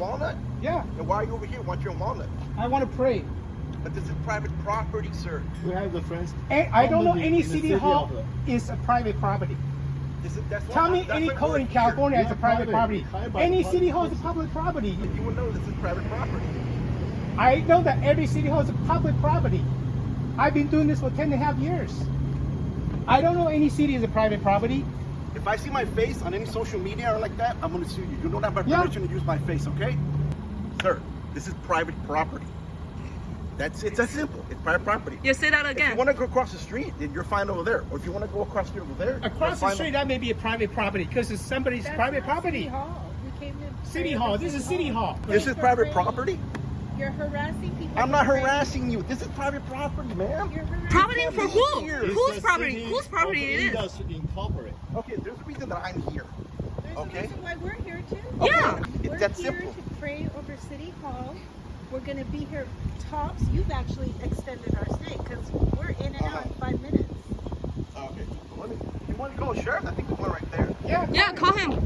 Walnut? Yeah, And why are you over here once you're in Walnut? I want to pray. But this is private property, sir. We have the friends. And I don't know any city city hall is a private property. This is, that's Tell me that's any code in. California is a private private. property. Any property. city hall is a public property. You would know this is private property. I know that every city hall is a public property. I've been doing this for 10 and a half years. I don't know any city is a private property. If I see my face on any social media or like that, I'm gonna sue you. You don't have my Yeah. permission to use my face, okay? Sir, this is private property. That's it's that simple. It's private property. You say that again. If you want to go across the street, then you're fine over there. Or if you want to go across the street over there, you're Across the fine street, that may be a private property because it's somebody's That's private not property. City Hall. We came to City hall. This is city hall. This is For private property. You're harassing people. I'm not harassing you. This is private property, ma'am. You're harassing Property for who? Here. It's Whose the property? city Whose property of it is? Indus Incorporated. Okay, there's a reason that I'm here. There's Okay. a reason why we're here too. Yeah. It's We're that here simple. to pray over City Hall. We're gonna be here tops. You've actually extended our stay because we're in and out Uh-huh. in five minutes. Okay. Let me, you want to go, sheriff? I think there's one right there. Yeah. Yeah, call him.